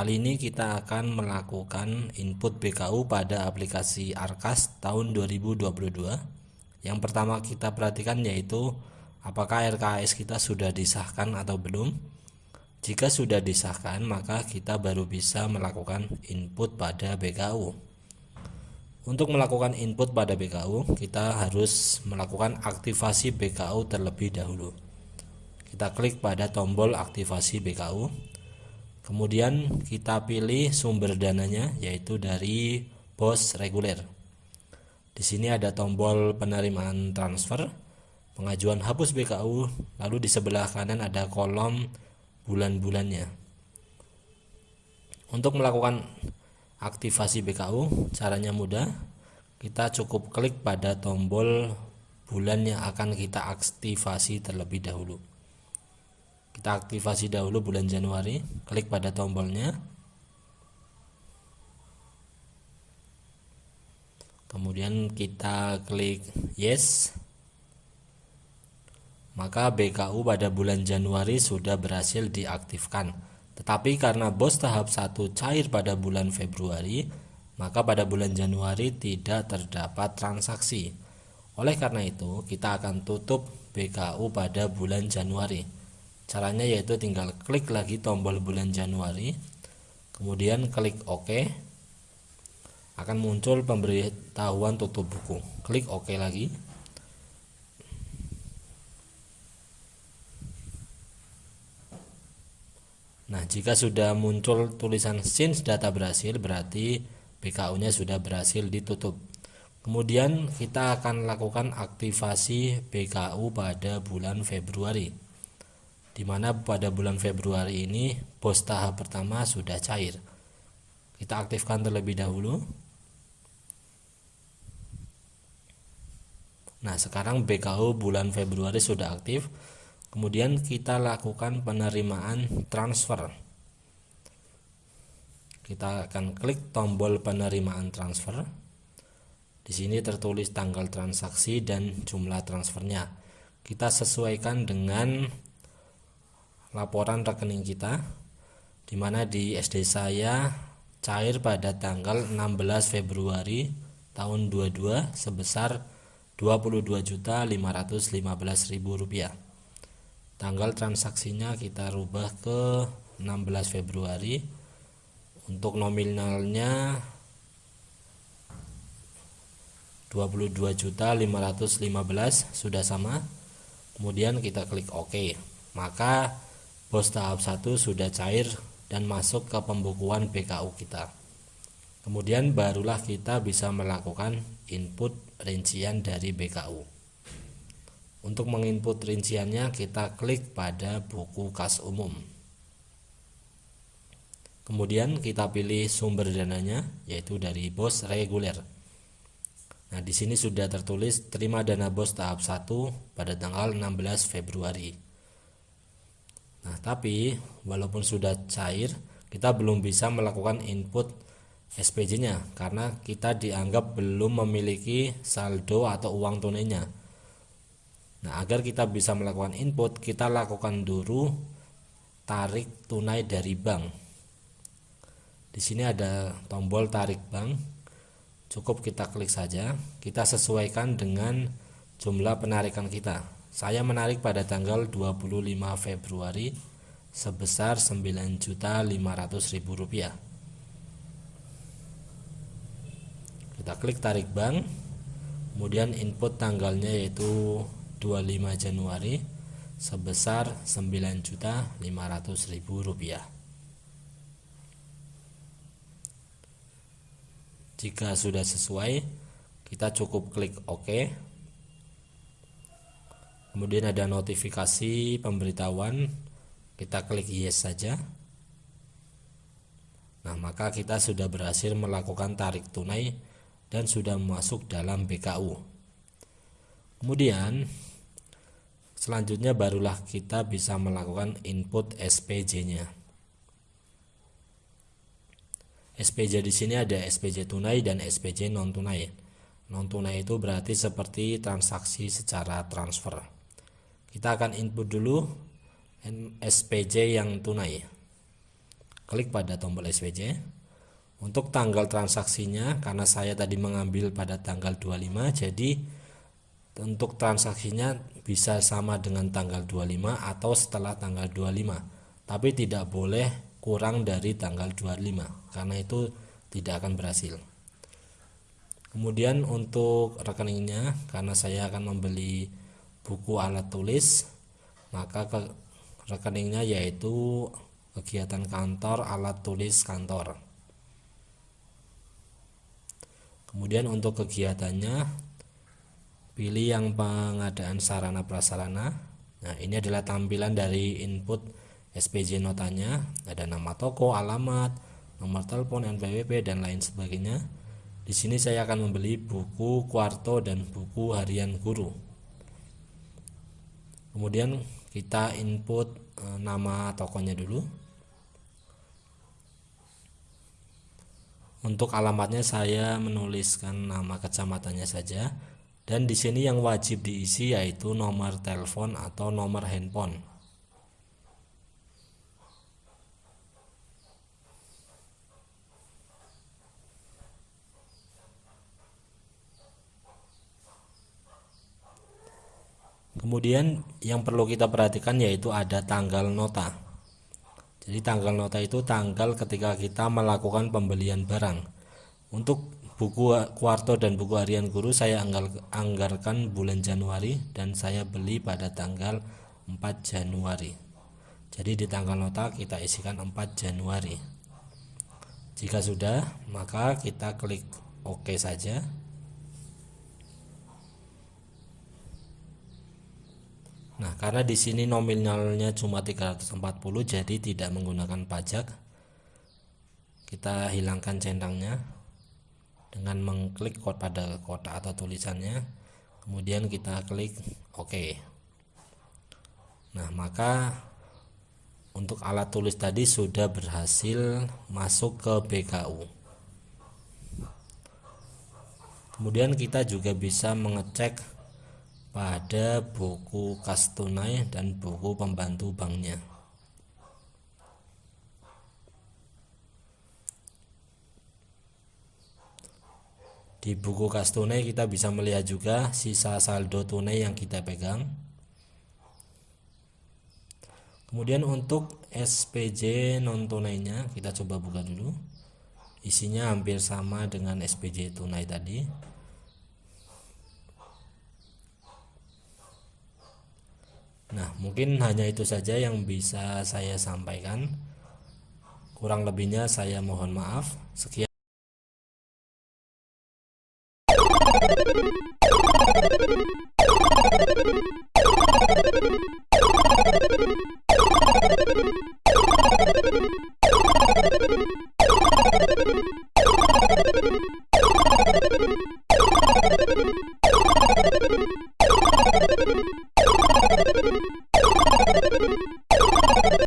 Kali ini kita akan melakukan input BKU pada aplikasi Arkas tahun 2022. Yang pertama kita perhatikan yaitu apakah RKS kita sudah disahkan atau belum. Jika sudah disahkan, maka kita baru bisa melakukan input pada BKU. Untuk melakukan input pada BKU, kita harus melakukan aktivasi BKU terlebih dahulu. Kita klik pada tombol aktivasi BKU Kemudian kita pilih sumber dananya yaitu dari BOS reguler. Di sini ada tombol penerimaan transfer, pengajuan hapus BKU, lalu di sebelah kanan ada kolom bulan-bulannya. Untuk melakukan aktivasi BKU, caranya mudah. Kita cukup klik pada tombol bulan yang akan kita aktivasi terlebih dahulu kita aktivasi dahulu bulan Januari. Klik pada tombolnya. Kemudian kita klik yes. Maka BKU pada bulan Januari sudah berhasil diaktifkan. Tetapi karena bos tahap 1 cair pada bulan Februari maka pada bulan Januari tidak terdapat transaksi. Oleh karena itu kita akan tutup BKU pada bulan Januari Caranya yaitu tinggal klik lagi tombol bulan Januari, kemudian klik OK. Akan muncul pemberitahuan tutup buku. Klik OK lagi. Nah, jika sudah muncul tulisan since data berhasil, berarti BKU-nya sudah berhasil ditutup. Kemudian kita akan lakukan aktivasi BKU pada bulan Februari di mana pada bulan Februari ini bos tahap pertama sudah cair. Kita aktifkan terlebih dahulu. Nah, sekarang BKU bulan Februari sudah aktif. Kemudian kita lakukan penerimaan transfer. Kita akan klik tombol penerimaan transfer. Di sini tertulis tanggal transaksi dan jumlah transfernya. Kita sesuaikan dengan laporan rekening kita di mana di SD saya cair pada tanggal 16 Februari tahun 22 sebesar Rp22.515.000 tanggal transaksinya kita rubah ke 16 Februari. Untuk nominalnya 22.515 sudah sama. Kemudian kita klik OK. Maka Bos tahap 1 sudah cair dan masuk ke pembukuan BKU kita. Kemudian barulah kita bisa melakukan input rincian dari BKU. Untuk menginput rinciannya kita klik pada buku kas umum. Kemudian kita pilih sumber dananya yaitu dari bos reguler. Nah, di sini sudah tertulis terima dana bos tahap 1 pada tanggal 16 Februari. Nah, tapi walaupun sudah cair, kita belum bisa melakukan input SPJ-nya karena kita dianggap belum memiliki saldo atau uang tunainya. Nah, agar kita bisa melakukan input, kita lakukan dulu tarik tunai dari bank. Di sini ada tombol tarik bank. Cukup kita klik saja, kita sesuaikan dengan jumlah penarikan kita saya menarik pada tanggal 25 Februari sebesar Rp9.500.000. Kita klik tarik bank, kemudian input tanggalnya yaitu 25 Januari sebesar Rp9.500.000. Jika sudah sesuai, kita cukup klik OK kemudian ada notifikasi pemberitahuan. Kita klik yes saja. Nah maka kita sudah berhasil melakukan tarik tunai dan sudah masuk dalam BKU kemudian selanjutnya barulah kita bisa melakukan input SPJ nya SPJ di sini ada SPJ tunai dan SPJ non tunai non tunai itu berarti seperti transaksi secara transfer kita akan input dulu SPJ yang tunai. Klik pada tombol SPC untuk tanggal transaksinya karena saya tadi mengambil pada tanggal 25 jadi untuk transaksinya bisa sama dengan tanggal 25 atau setelah tanggal 25 tapi tidak boleh kurang dari tanggal 25 karena itu tidak akan berhasil. Kemudian untuk rekeningnya karena saya akan membeli buku alat tulis maka ke rekeningnya yaitu kegiatan kantor alat tulis kantor. Kemudian untuk kegiatannya pilih yang pengadaan sarana prasarana. Nah ini adalah tampilan dari input SPJ notanya. Ada nama toko alamat nomor telepon NPWP dan lain sebagainya. Di sini saya akan membeli buku kuarto dan buku harian guru kemudian kita input e, nama tokonya dulu. Untuk alamatnya saya menuliskan nama kecamatannya saja. Dan di sini yang wajib diisi yaitu nomor telepon atau nomor handphone Kemudian yang perlu kita perhatikan yaitu ada tanggal nota. Jadi tanggal nota itu tanggal ketika kita melakukan pembelian barang. Untuk buku kuarto dan buku harian guru saya anggarkan bulan Januari dan saya beli pada tanggal 4 Januari. Jadi di tanggal nota kita isikan 4 Januari. Jika sudah, maka kita klik OK saja. Nah, karena di sini nominalnya cuma 340 jadi tidak menggunakan pajak. Kita hilangkan centangnya dengan mengklik pada kotak atau tulisannya. Kemudian kita klik OK. Nah, maka untuk alat tulis tadi sudah berhasil masuk ke BKU. Kemudian kita juga bisa mengecek pada buku kas tunai dan buku pembantu banknya. Di buku kas tunai kita bisa melihat juga sisa saldo tunai yang kita pegang. Kemudian untuk SPJ non tunainya kita coba buka dulu. Isinya hampir sama dengan SPJ tunai tadi. Nah, mungkin hanya itu saja yang bisa saya sampaikan. Kurang lebihnya saya mohon maaf. Sekian.